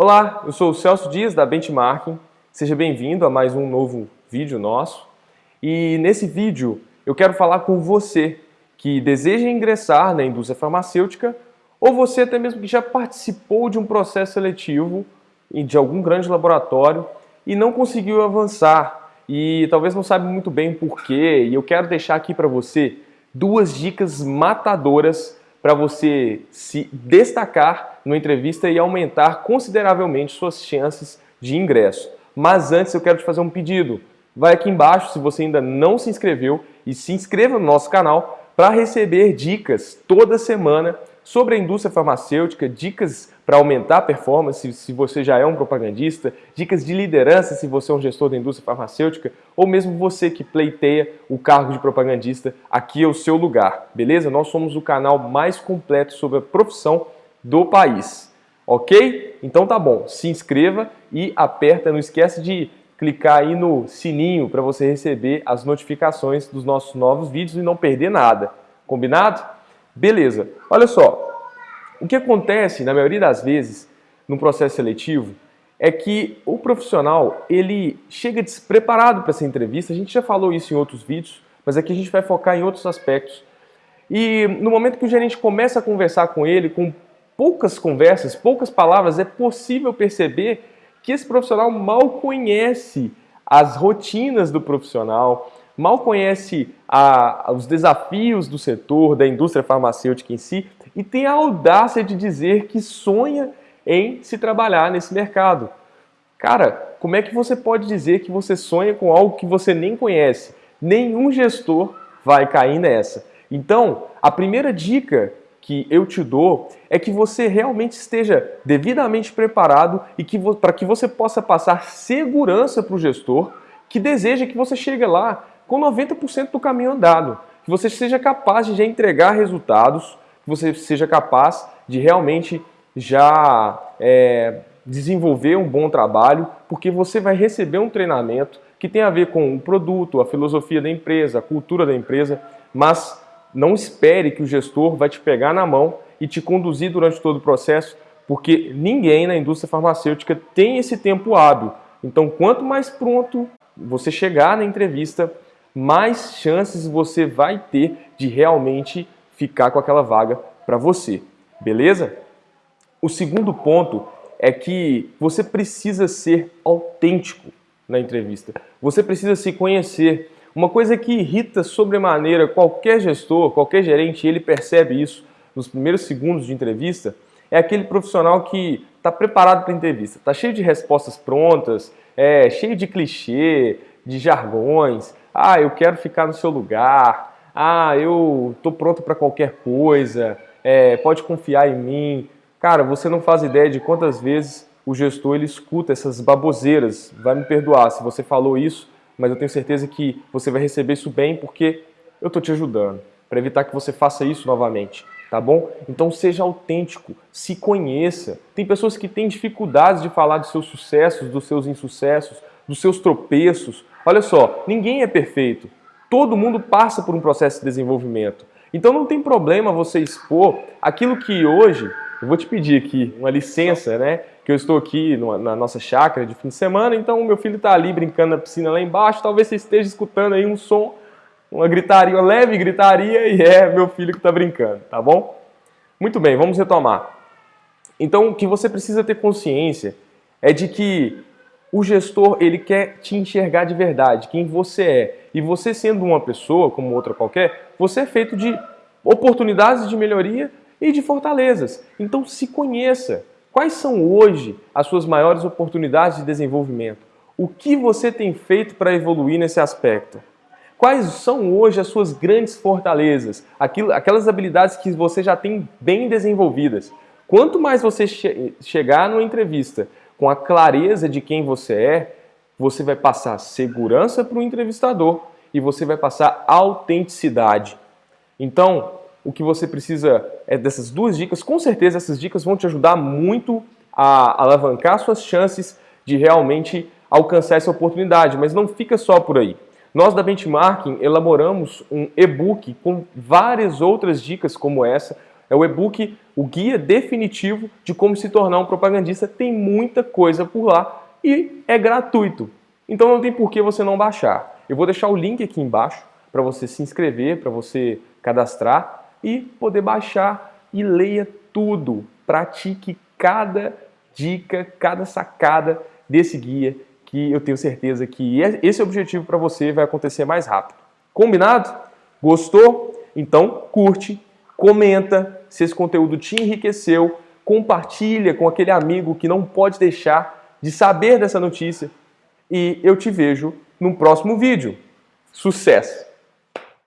Olá, eu sou o Celso Dias da Benchmarking. Seja bem-vindo a mais um novo vídeo nosso. E nesse vídeo eu quero falar com você que deseja ingressar na indústria farmacêutica ou você até mesmo que já participou de um processo seletivo de algum grande laboratório e não conseguiu avançar e talvez não sabe muito bem porquê. E eu quero deixar aqui para você duas dicas matadoras para você se destacar numa entrevista e aumentar consideravelmente suas chances de ingresso. Mas antes eu quero te fazer um pedido. Vai aqui embaixo se você ainda não se inscreveu e se inscreva no nosso canal para receber dicas toda semana sobre a indústria farmacêutica, dicas para aumentar a performance se você já é um propagandista, dicas de liderança se você é um gestor da indústria farmacêutica ou mesmo você que pleiteia o cargo de propagandista, aqui é o seu lugar, beleza? Nós somos o canal mais completo sobre a profissão do país, ok? Então tá bom, se inscreva e aperta, não esquece de clicar aí no sininho para você receber as notificações dos nossos novos vídeos e não perder nada, combinado? Beleza, olha só, o que acontece, na maioria das vezes, no processo seletivo, é que o profissional ele chega despreparado para essa entrevista. A gente já falou isso em outros vídeos, mas aqui a gente vai focar em outros aspectos. E no momento que o gerente começa a conversar com ele, com poucas conversas, poucas palavras, é possível perceber que esse profissional mal conhece as rotinas do profissional, mal conhece a, os desafios do setor, da indústria farmacêutica em si, e tem a audácia de dizer que sonha em se trabalhar nesse mercado. Cara, como é que você pode dizer que você sonha com algo que você nem conhece? Nenhum gestor vai cair nessa. Então, a primeira dica que eu te dou é que você realmente esteja devidamente preparado e que para que você possa passar segurança para o gestor que deseja que você chegue lá com 90% do caminho andado, que você seja capaz de já entregar resultados, que você seja capaz de realmente já é, desenvolver um bom trabalho, porque você vai receber um treinamento que tem a ver com o produto, a filosofia da empresa, a cultura da empresa, mas não espere que o gestor vai te pegar na mão e te conduzir durante todo o processo, porque ninguém na indústria farmacêutica tem esse tempo hábil. Então, quanto mais pronto você chegar na entrevista, mais chances você vai ter de realmente ficar com aquela vaga para você, beleza? O segundo ponto é que você precisa ser autêntico na entrevista. Você precisa se conhecer. Uma coisa que irrita sobremaneira qualquer gestor, qualquer gerente, ele percebe isso nos primeiros segundos de entrevista, é aquele profissional que está preparado para a entrevista, está cheio de respostas prontas, é, cheio de clichê, de jargões. Ah, eu quero ficar no seu lugar ah, eu tô pronto para qualquer coisa, é, pode confiar em mim. Cara, você não faz ideia de quantas vezes o gestor ele escuta essas baboseiras. Vai me perdoar se você falou isso, mas eu tenho certeza que você vai receber isso bem porque eu tô te ajudando para evitar que você faça isso novamente, tá bom? Então seja autêntico, se conheça. Tem pessoas que têm dificuldades de falar dos seus sucessos, dos seus insucessos, dos seus tropeços. Olha só, ninguém é perfeito. Todo mundo passa por um processo de desenvolvimento. Então não tem problema você expor aquilo que hoje, eu vou te pedir aqui uma licença, né? Que eu estou aqui na nossa chácara de fim de semana, então o meu filho está ali brincando na piscina lá embaixo, talvez você esteja escutando aí um som, uma gritaria, uma leve gritaria, e é meu filho que está brincando, tá bom? Muito bem, vamos retomar. Então o que você precisa ter consciência é de que o gestor ele quer te enxergar de verdade, quem você é. E você sendo uma pessoa, como outra qualquer, você é feito de oportunidades de melhoria e de fortalezas. Então se conheça. Quais são hoje as suas maiores oportunidades de desenvolvimento? O que você tem feito para evoluir nesse aspecto? Quais são hoje as suas grandes fortalezas? Aquilo, aquelas habilidades que você já tem bem desenvolvidas. Quanto mais você che chegar numa entrevista com a clareza de quem você é, você vai passar segurança para o entrevistador e você vai passar autenticidade. Então, o que você precisa é dessas duas dicas. Com certeza, essas dicas vão te ajudar muito a alavancar suas chances de realmente alcançar essa oportunidade, mas não fica só por aí. Nós da Benchmarking elaboramos um e-book com várias outras dicas como essa, É o e-book, o guia definitivo de como se tornar um propagandista. Tem muita coisa por lá e é gratuito. Então não tem por que você não baixar. Eu vou deixar o link aqui embaixo para você se inscrever, para você cadastrar e poder baixar e leia tudo. Pratique cada dica, cada sacada desse guia que eu tenho certeza que esse objetivo para você vai acontecer mais rápido. Combinado? Gostou? Então curte, comenta se esse conteúdo te enriqueceu, compartilha com aquele amigo que não pode deixar de saber dessa notícia e eu te vejo no próximo vídeo. Sucesso!